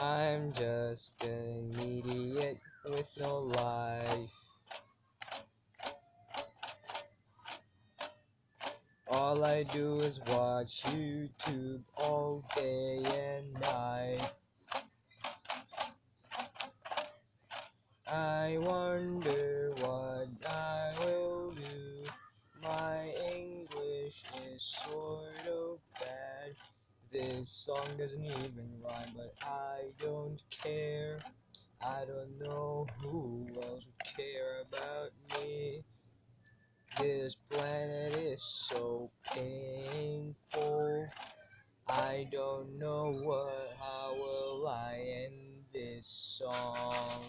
I'm just an idiot with no life. All I do is watch YouTube all day and night. I wonder what I will do. My English is bad. This song doesn't even rhyme, but I don't care. I don't know who else would care about me. This planet is so painful. I don't know what, how will I end this song.